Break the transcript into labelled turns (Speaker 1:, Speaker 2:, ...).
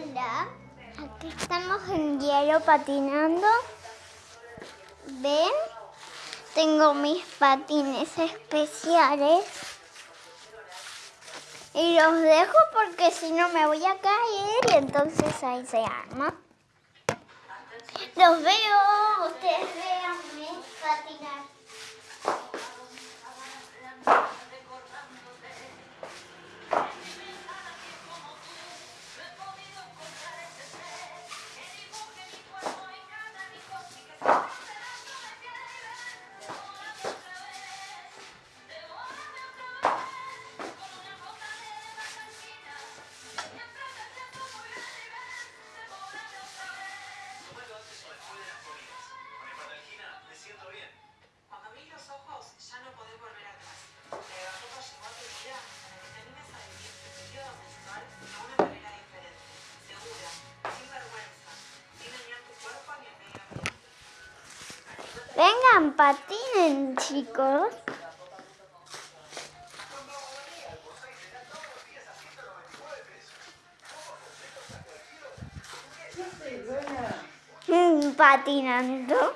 Speaker 1: Aquí estamos en hielo patinando. ¿Ven? Tengo mis patines especiales. Y los dejo porque si no me voy a caer y entonces ahí se arma. Los veo, Vengan, patinen, chicos. Mm, Patinando.